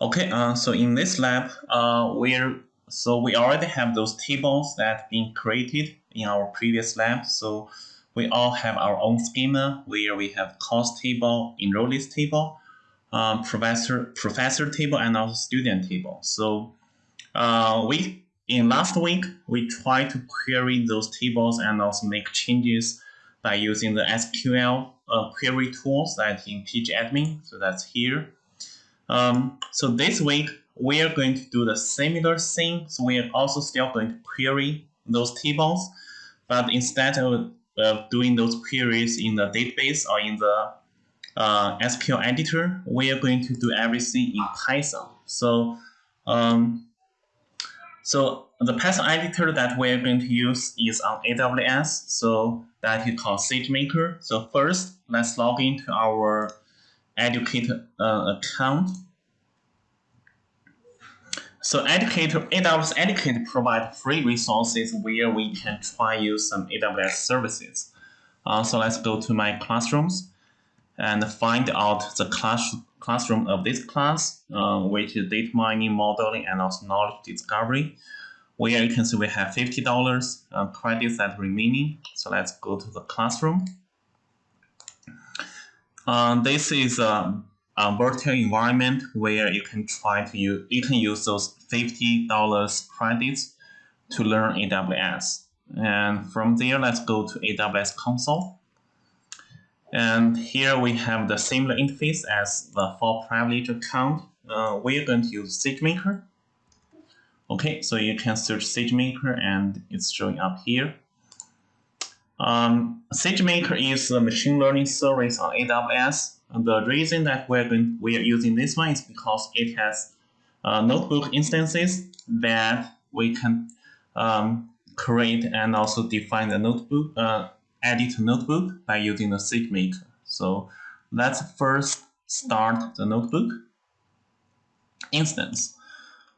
Okay, uh, so in this lab, uh, we're so we already have those tables that been created in our previous lab. So we all have our own schema where we have course table, enroll list table, um, professor professor table, and also student table. So uh, we in last week we tried to query those tables and also make changes by using the SQL uh, query tools that in PG Admin. So that's here. Um, so this week, we are going to do the similar thing. So we are also still going to query those tables, but instead of uh, doing those queries in the database or in the uh, SQL editor, we are going to do everything in Python. So, um, so the Python editor that we are going to use is on AWS. So that is called SageMaker. So first, let's log into our educator uh, account. So Educator, AWS Educator provide free resources where we can try use some AWS services. Uh, so let's go to my classrooms and find out the class, classroom of this class, uh, which is data mining, modeling, and also knowledge discovery, where you can see we have $50 uh, credits that remaining. So let's go to the classroom. Uh, this is a, a, virtual environment where you can try to use, you can use those $50 credits to learn AWS. And from there, let's go to AWS console. And here we have the similar interface as the for privilege account. Uh, we're going to use SageMaker. Okay, so you can search SageMaker and it's showing up here. Um, SageMaker is a machine learning service on AWS. And the reason that we're going, we are using this one is because it has uh, notebook instances that we can um, create and also define the notebook, uh, edit notebook by using the SageMaker. So let's first start the notebook instance.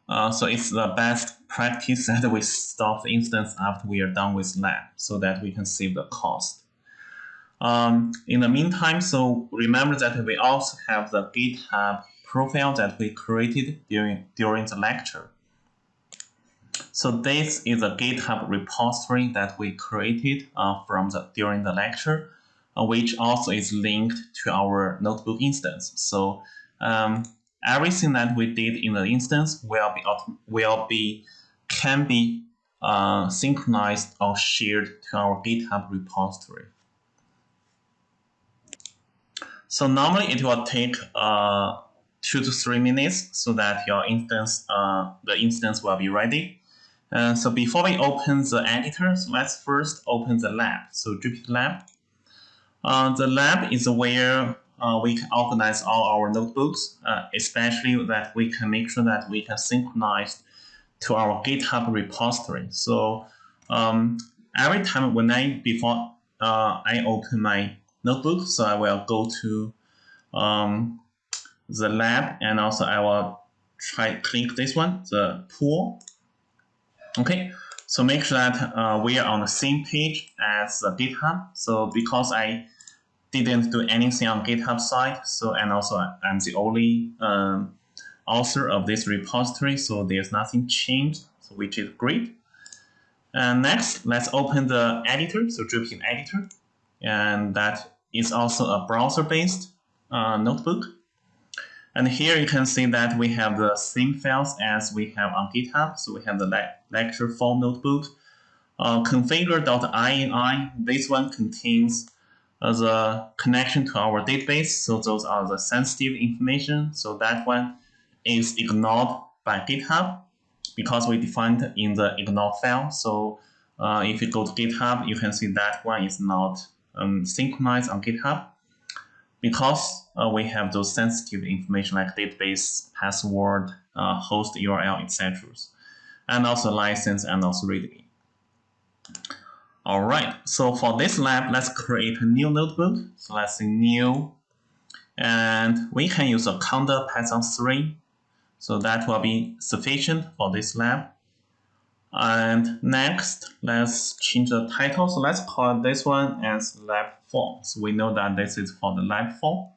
Uh, so it's the best practice that we stop the instance after we are done with lab so that we can save the cost. Um, in the meantime, so remember that we also have the GitHub profile that we created during, during the lecture. So this is a GitHub repository that we created uh, from the during the lecture, uh, which also is linked to our notebook instance. So um, everything that we did in the instance will be will be can be uh, synchronized or shared to our GitHub repository. So normally it will take uh, two to three minutes so that your instance, uh, the instance will be ready. Uh, so before we open the editor, so let's first open the lab. So Jupyter Lab. Uh, the lab is where uh, we can organize all our notebooks, uh, especially that we can make sure that we can synchronize to our GitHub repository. So um, every time when I, before uh, I open my notebook, so I will go to um, the lab and also I will try click this one, the pool. Okay, so make sure that uh, we are on the same page as the GitHub. So because I didn't do anything on GitHub side. So and also I'm the only um, author of this repository, so there's nothing changed, so which is great. And next, let's open the editor, so Jupyter editor, and that is also a browser-based uh, notebook. And here you can see that we have the same files as we have on GitHub. So we have the le lecture form notebook, uh, configure.ini. This one contains as a connection to our database. So those are the sensitive information. So that one is ignored by GitHub because we defined in the ignore file. So uh, if you go to GitHub, you can see that one is not um, synchronized on GitHub because uh, we have those sensitive information like database, password, uh, host URL, etc. And also license and also readme. All right, so for this lab, let's create a new notebook. So let's say new, and we can use a conda Python 3. So that will be sufficient for this lab. And next, let's change the title. So let's call this one as lab 4. So we know that this is for the lab 4.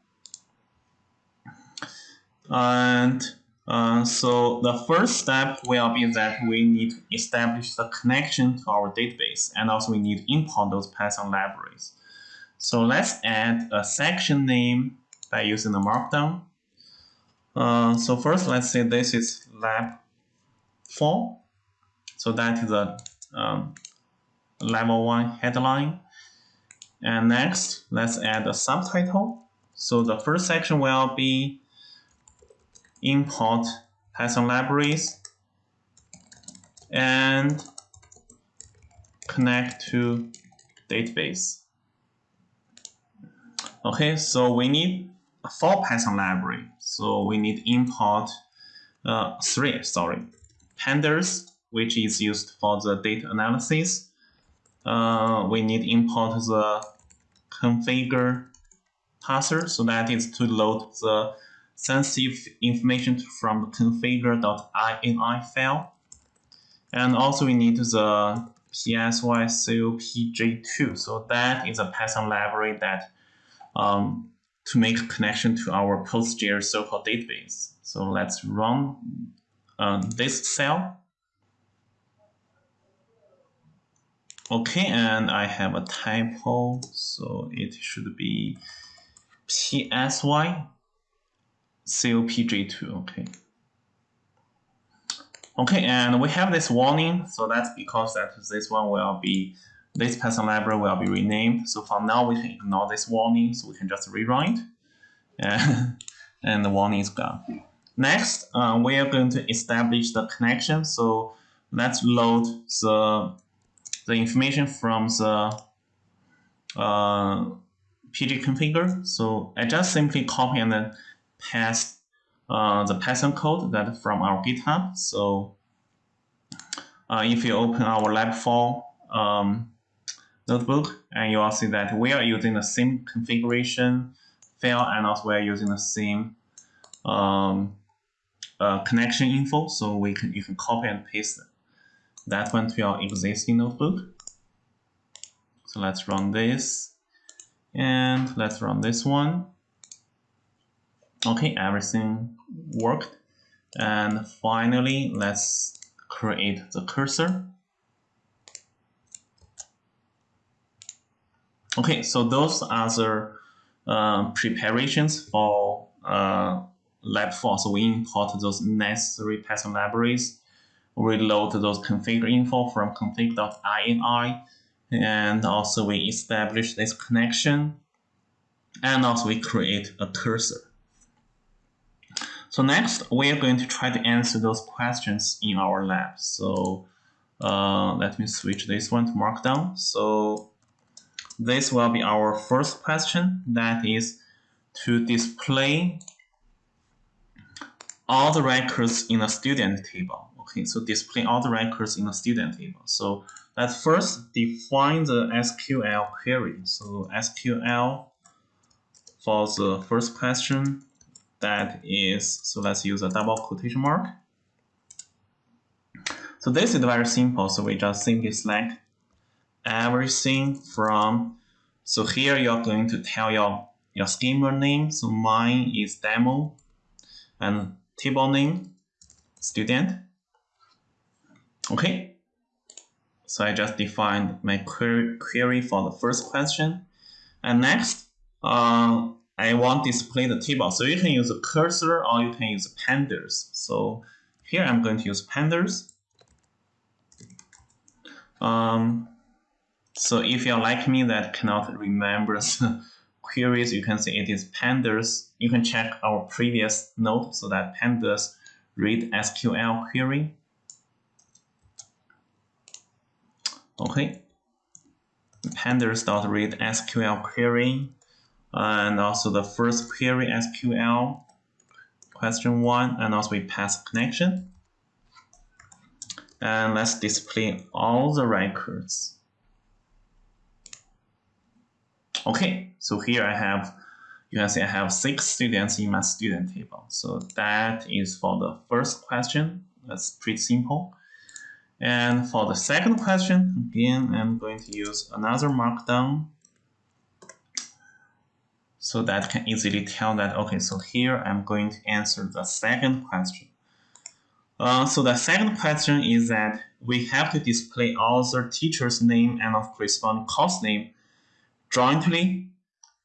And Uh, so the first step will be that we need to establish the connection to our database and also we need to import those Python libraries. So let's add a section name by using the markdown. Uh, so first let's say this is lab 4. So that is a um, level 1 headline. And next, let's add a subtitle. So the first section will be import Python libraries and connect to database. Okay, so we need four Python library. So we need import uh, three, sorry, pandas, which is used for the data analysis. Uh, we need import the configure parser, so that is to load the sensitive information from the configure.ini file. And also we need the psycopg2. So that is a Python library that um, to make connection to our PostgreSQL database. So let's run uh, this cell. Okay, and I have a typo, so it should be PSY COPG2, okay. Okay, and we have this warning, so that's because that this one will be, this Python library will be renamed. So for now, we can ignore this warning, so we can just rewrite, and, and the warning is gone. Next, uh, we are going to establish the connection. So let's load the, the information from the uh, PG configure. So I just simply copy and then paste uh, the Python code that from our GitHub. So uh, if you open our lab 4 um, notebook, and you will see that we are using the same configuration file and also we are using the same um, uh, connection info. So we can you can copy and paste that one to your existing notebook. So let's run this and let's run this one. Okay, everything worked. And finally, let's create the cursor. Okay, so those are the uh, preparations for uh, lab 4. So we import those necessary Python libraries, reload those config info from config.ini, and also we establish this connection, and also we create a cursor. So next, we are going to try to answer those questions in our lab. So uh, let me switch this one to Markdown. So this will be our first question. That is to display all the records in a student table. Okay, so display all the records in a student table. So let's first define the SQL query. So SQL for the first question that is, so let's use a double quotation mark. So this is very simple. So we just simply select everything from, so here you're going to tell your, your schema name. So mine is demo and table name, student. Okay. So I just defined my query, query for the first question. And next, uh, I want to display the table. So you can use a cursor or you can use pandas. So here I'm going to use pandas. Um, so if you're like me that cannot remember the queries, you can see it is pandas. You can check our previous note so that pandas read SQL query. Okay. Pandas.read SQL query and also the first query SQL question one, and also we pass connection. And let's display all the records. Okay, so here I have, you can see I have six students in my student table. So that is for the first question. That's pretty simple. And for the second question, again, I'm going to use another markdown so that can easily tell that, okay, so here I'm going to answer the second question. Uh, so the second question is that we have to display all the teacher's name and of corresponding course name jointly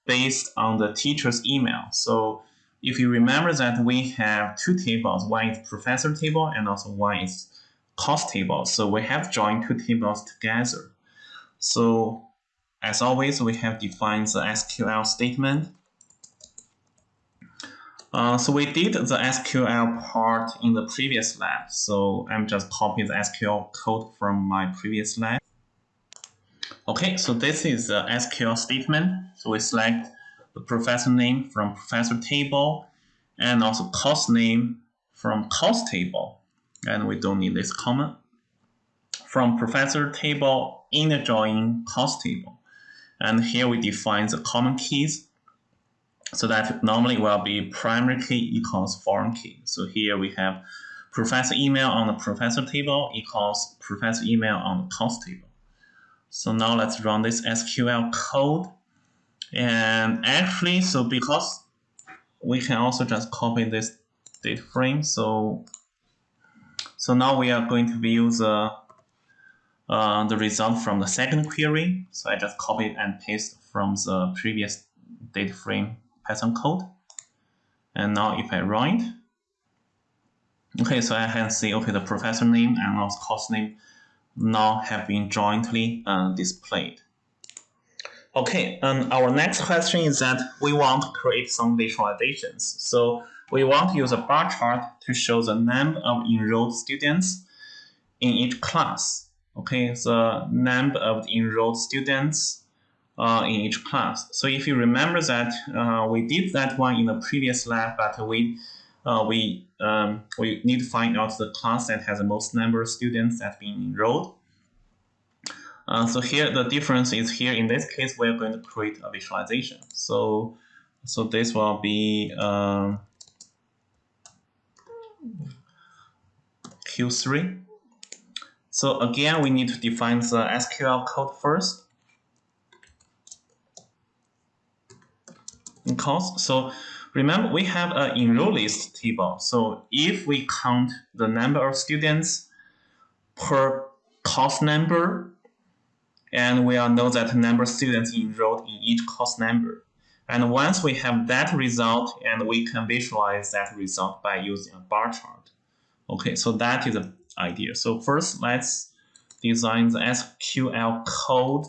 based on the teacher's email. So if you remember that we have two tables, one is professor table and also one is course table. So we have joined two tables together. So as always, we have defined the SQL statement uh, so we did the SQL part in the previous lab. So I'm just copying the SQL code from my previous lab. Okay, so this is the SQL statement. So we select the professor name from professor table and also course name from course table. And we don't need this comment. From professor table in the join course table. And here we define the common keys so that normally will be primary key equals foreign key. So here we have professor email on the professor table equals professor email on the course table. So now let's run this SQL code. And actually, so because we can also just copy this data frame. So, so now we are going to view the, uh, the result from the second query. So I just copy and paste from the previous data frame Python code. And now if I run it, okay, so I can see, okay, the professor name and also course name now have been jointly uh, displayed. Okay, and our next question is that we want to create some visualizations. So we want to use a bar chart to show the number of enrolled students in each class. Okay, the number of enrolled students uh, in each class. So if you remember that uh, we did that one in the previous lab, but we uh, we um, we need to find out the class that has the most number of students that been enrolled. Uh, so here the difference is here in this case we're going to create a visualization. So so this will be um, Q3. So again, we need to define the SQL code first. course. So remember, we have an enroll list table. So if we count the number of students per course number, and we all know that number of students enrolled in each course number. And once we have that result, and we can visualize that result by using a bar chart. Okay, so that is the idea. So first, let's design the SQL code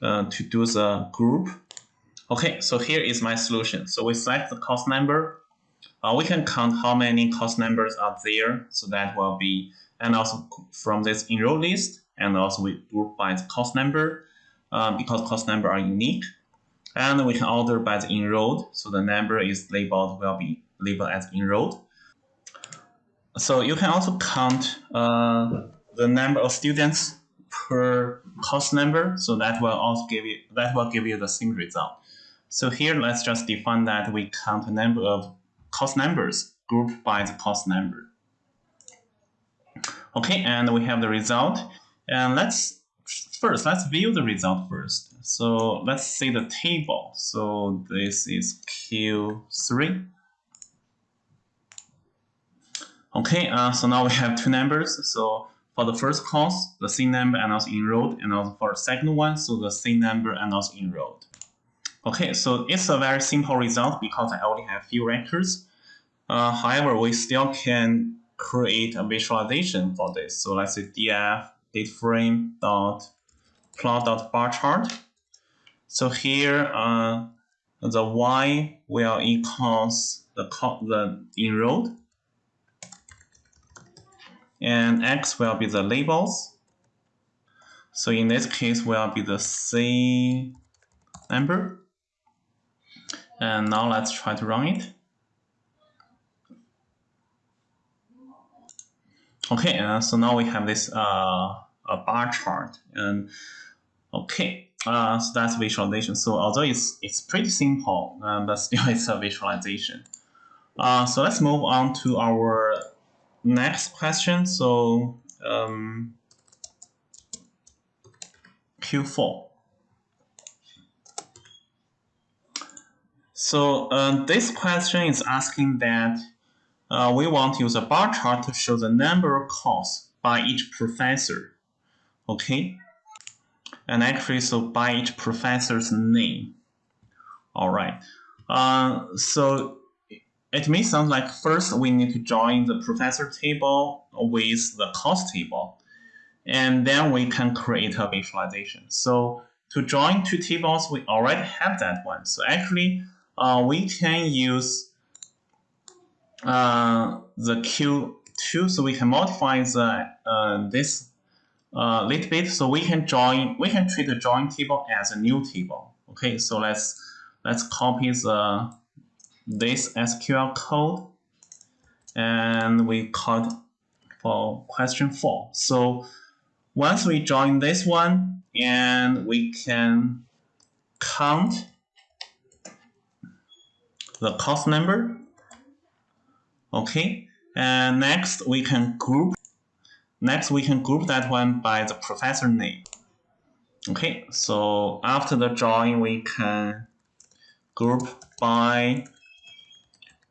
uh, to do the group Okay, so here is my solution. So we select the cost number. Uh, we can count how many cost numbers are there. So that will be, and also from this enroll list, and also we group by the cost number um, because cost number are unique. And we can order by the enrolled. So the number is labeled, will be labeled as enrolled. So you can also count uh, the number of students per course number. So that will also give you, that will give you the same result. So here, let's just define that we count the number of course numbers grouped by the course number. Okay, and we have the result. And let's first, let's view the result first. So let's see the table. So this is Q3. Okay, uh, so now we have two numbers. So for the first course, the C number and also enrolled, and also for the second one, so the C number and also enrolled. Okay, so it's a very simple result because I only have few records. Uh, however, we still can create a visualization for this. So let's say df dateframe dot plot dot bar chart. So here, uh, the y will equals the the enrolled, and x will be the labels. So in this case, will be the c number. And now let's try to run it. Okay, uh, so now we have this uh, a bar chart. And okay, uh, so that's visualization. So although it's it's pretty simple, uh, but still it's a visualization. Uh, so let's move on to our next question. So um, Q4. So um, this question is asking that uh, we want to use a bar chart to show the number of calls by each professor. Okay, and actually, so by each professor's name. All right. Uh, so it may sound like first we need to join the professor table with the cost table, and then we can create a visualization. So to join two tables, we already have that one. So actually, uh, we can use uh, the Q2, so we can modify the uh, this a uh, little bit, so we can join. We can treat the join table as a new table. Okay, so let's let's copy the this SQL code, and we code for question four. So once we join this one, and we can count the cost number. Okay, and next we can group Next, we can group that one by the professor name. Okay, so after the join, we can group by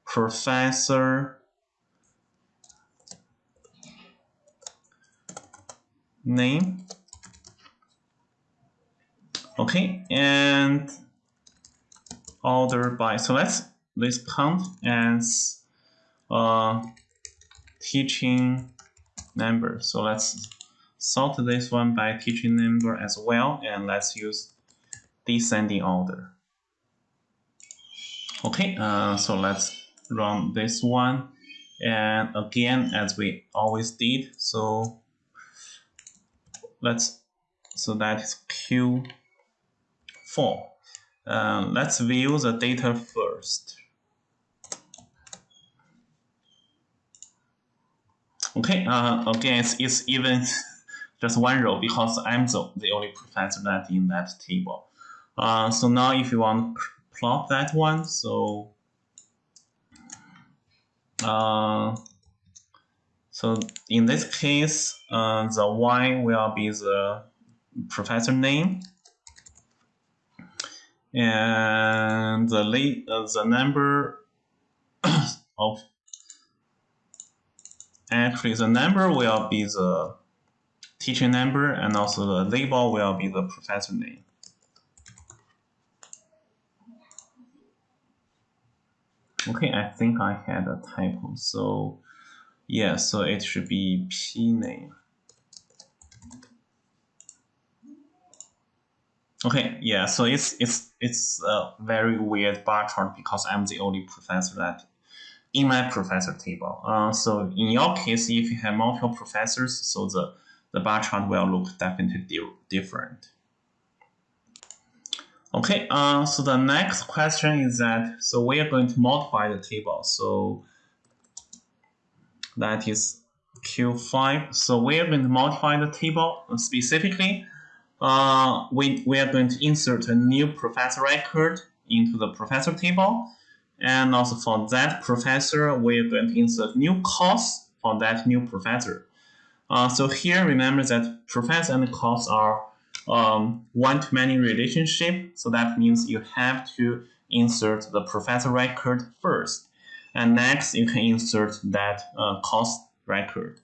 professor name. Okay, and order by, so let's, let's count as uh, teaching number. So let's sort this one by teaching number as well, and let's use descending order. Okay, uh, so let's run this one. And again, as we always did, so let's, so that is Q4. Uh, let's view the data first. Okay, uh, again, it's, it's even just one row because I'm the, the only professor that in that table. Uh, so now if you want to plot that one, so uh, so in this case, uh, the y will be the professor name, and the uh, the number of actually the number will be the teacher number and also the label will be the professor name. Okay, I think I had a typo. So yeah, so it should be P name. Okay, yeah, so it's it's it's a very weird bar chart because I'm the only professor that in my professor table. Uh, so in your case, if you have multiple professors, so the, the bar chart will look definitely di different. Okay, uh, so the next question is that, so we are going to modify the table. So that is Q5. So we are going to modify the table specifically. Uh, we, we are going to insert a new professor record into the professor table. And also for that professor, we're going to insert new costs for that new professor. Uh, so here, remember that professor and costs are um, one-to-many relationship. So that means you have to insert the professor record first. And next, you can insert that uh, cost record.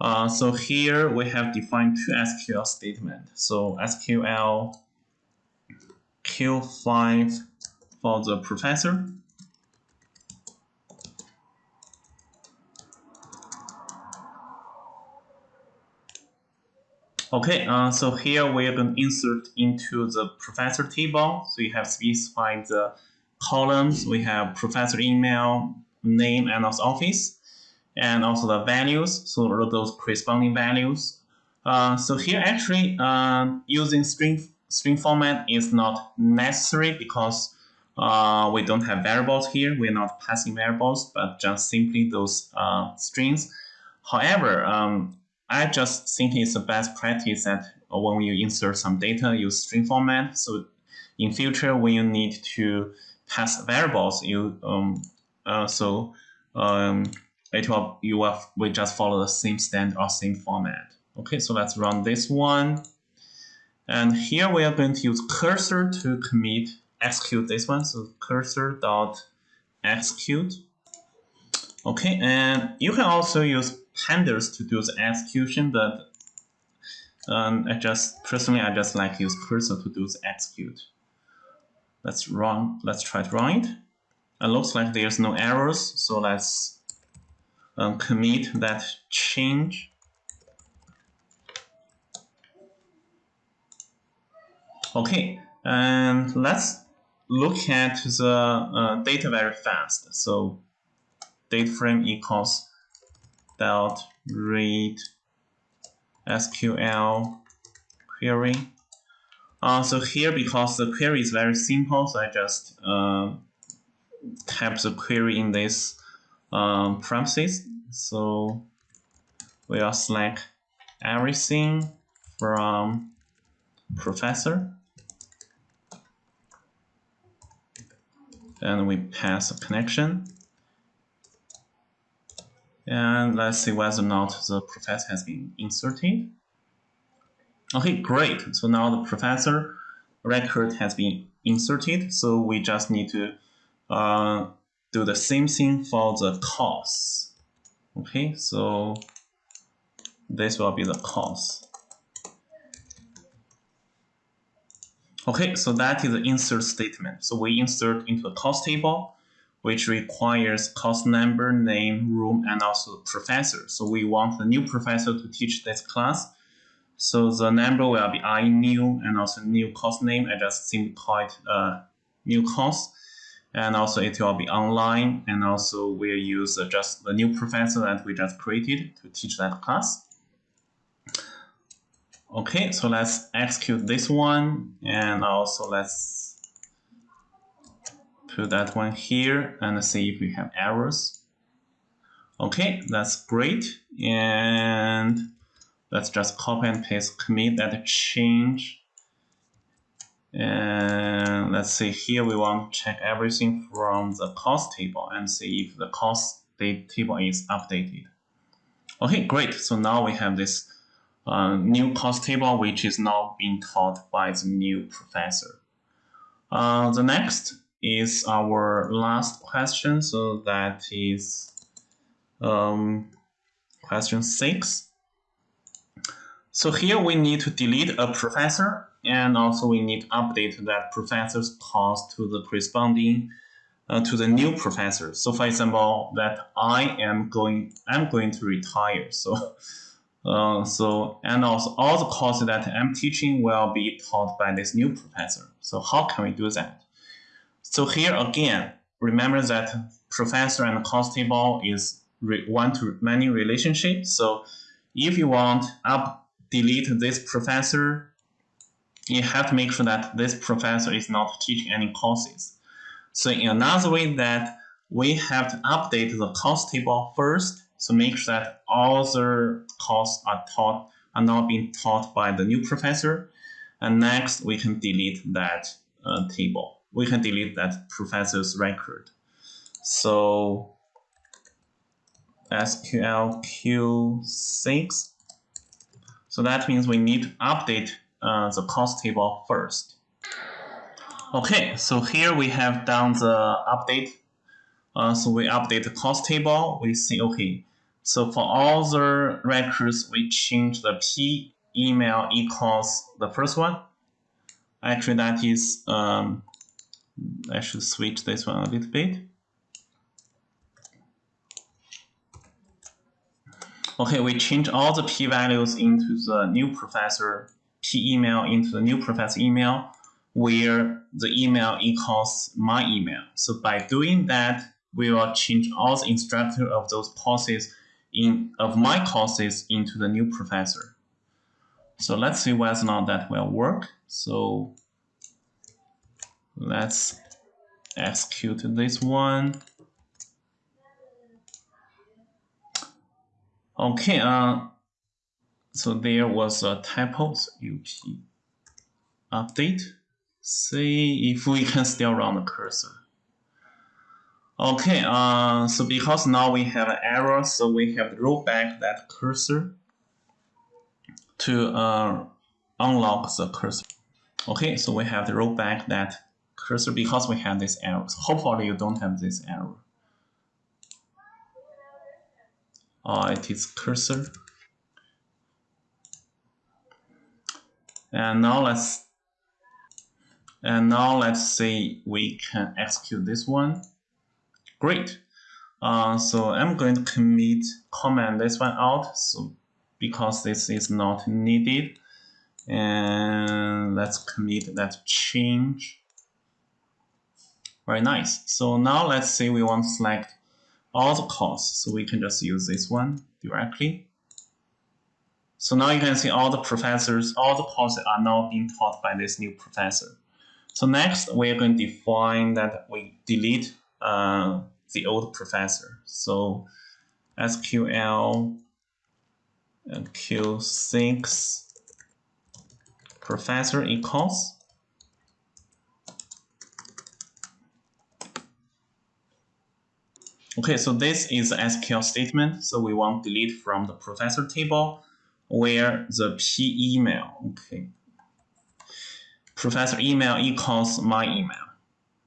Uh, so here we have defined two SQL statements. So SQL Q5 for the professor Okay, uh, so here we're going to insert into the professor table. So you have specified the columns. We have professor email, name, and also office, and also the values. So those corresponding values. Uh, so here actually uh, using string string format is not necessary because uh, we don't have variables here. We're not passing variables, but just simply those uh, strings. However, um, I just think it's the best practice that when you insert some data, use string format. So in future, when you need to pass variables, you um, uh, so um, it will you will we just follow the same standard or same format. Okay, so let's run this one. And here we are going to use cursor to commit execute this one. So cursor dot execute. Okay, and you can also use pandas to do the execution, but um, I just personally I just like use cursor to do the execute. Let's run. Let's try to run it. It looks like there's no errors, so let's um, commit that change. Okay, and let's look at the uh, data very fast. So date frame equals dot read SQL query. Uh, so here, because the query is very simple, so I just uh, type the query in this um, premises. So we'll select everything from professor. and we pass a connection. And let's see whether or not the professor has been inserted. Okay, great. So now the professor record has been inserted. So we just need to uh, do the same thing for the course. Okay, so this will be the course. Okay, so that is the insert statement. So we insert into the course table, which requires course number, name, room, and also professor. So we want the new professor to teach this class. So the number will be I new and also new course name. I just simply call it uh, new course. And also it will be online. And also we'll use uh, just the new professor that we just created to teach that class. Okay, so let's execute this one and also let's put that one here and see if we have errors. Okay, that's great. And let's just copy and paste commit that change. And let's see here we want to check everything from the cost table and see if the cost table is updated. Okay, great. So now we have this uh, new cost table, which is now being taught by the new professor. Uh, the next is our last question, so that is um, question six. So here we need to delete a professor and also we need to update that professor's course to the corresponding uh, to the new professor. So for example, that I am going, I'm going to retire. So uh, so, and also all the courses that I'm teaching will be taught by this new professor. So how can we do that? So here again, remember that professor and course table is one-to-many relationship. So if you want up delete this professor, you have to make sure that this professor is not teaching any courses. So in another way that we have to update the course table first so make sure that all the courses are taught are not being taught by the new professor. And next, we can delete that uh, table. We can delete that professor's record. So SQL Q6. So that means we need to update uh, the cost table first. Okay, so here we have done the update. Uh, so we update the cost table. We see, okay, so for all the records, we change the p email equals the first one. Actually, that is, um, I should switch this one a little bit. Okay, we change all the p values into the new professor p email into the new professor email where the email equals my email. So by doing that, we will change all the instructor of those courses in of my courses into the new professor. So let's see whether or not that will work. So let's execute this one. Okay, uh, so there was a typo, up update. See if we can still run the cursor. Okay, uh, so because now we have an error, so we have to roll back that cursor to uh, unlock the cursor. Okay, so we have to roll back that cursor because we have this error. Hopefully you don't have this error. uh, it is cursor. And now let's and now let's say we can execute this one. Great. Uh, so I'm going to commit comment this one out so because this is not needed. And let's commit that change. Very nice. So now let's say we want to select all the course. So we can just use this one directly. So now you can see all the professors, all the courses are now being taught by this new professor. So next, we're going to define that we delete uh, the old professor. So SQL Q6 professor equals Okay, so this is the SQL statement. So we want to delete from the professor table where the p email. Okay, professor email equals my email.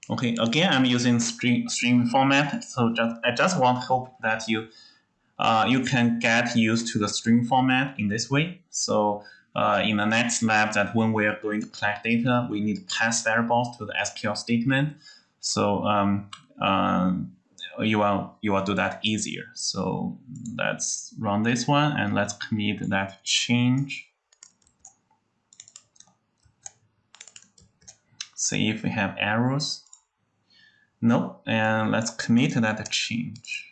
Okay, again, I'm using string, string format, so just I just want hope that you uh, you can get used to the string format in this way. So uh, in the next lab, that when we are going to collect data, we need to pass variables to the SQL statement. So um, um, you will you will do that easier. So let's run this one and let's commit that change. See if we have errors. No, and let's commit that change.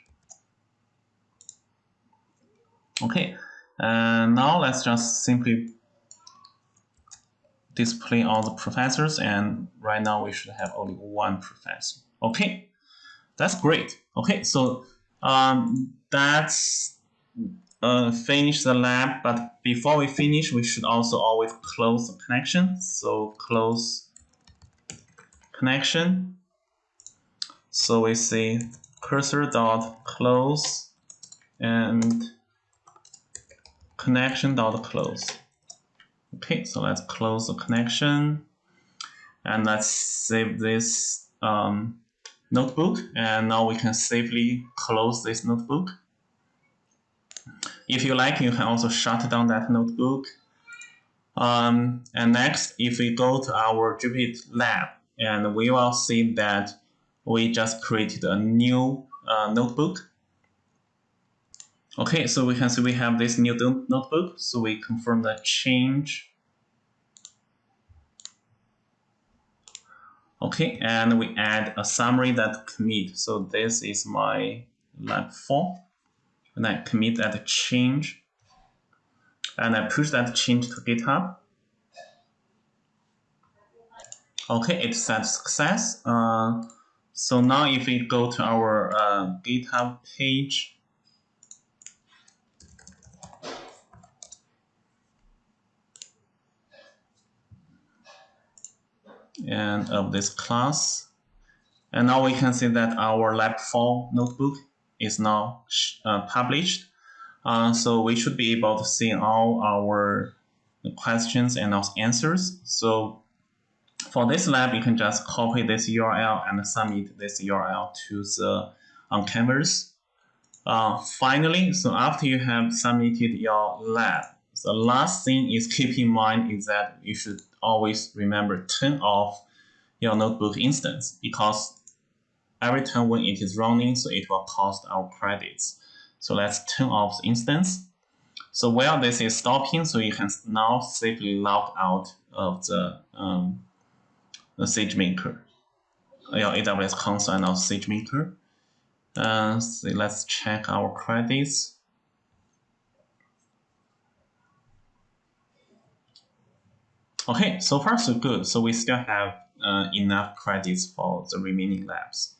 Okay, and now let's just simply display all the professors and right now we should have only one professor. Okay, that's great. Okay, so um, that's uh, finish the lab, but before we finish, we should also always close the connection. So close connection. So we say cursor dot close and connection dot close. Okay, so let's close the connection and let's save this um, notebook and now we can safely close this notebook. If you like, you can also shut down that notebook. Um, and next, if we go to our Jupyter lab, and we will see that we just created a new uh, notebook. Okay, so we can see we have this new notebook. So we confirm the change Okay, and we add a summary that commit. So this is my lab form. And I commit that change. And I push that change to GitHub. Okay, it said success. Uh, so now if we go to our uh, GitHub page, and of this class. And now we can see that our lab 4 notebook is now uh, published. Uh, so we should be able to see all our questions and also answers. So for this lab, you can just copy this URL and submit this URL to the on Canvas. Uh, finally, so after you have submitted your lab, the last thing is keep in mind is that you should always remember turn off your notebook instance because every time when it is running, so it will cost our credits. So let's turn off the instance. So while this is stopping, so you can now safely log out of the, um, the SageMaker, your AWS console and also SageMaker. Uh, so let's check our credits. Okay, so far so good. So we still have uh, enough credits for the remaining labs.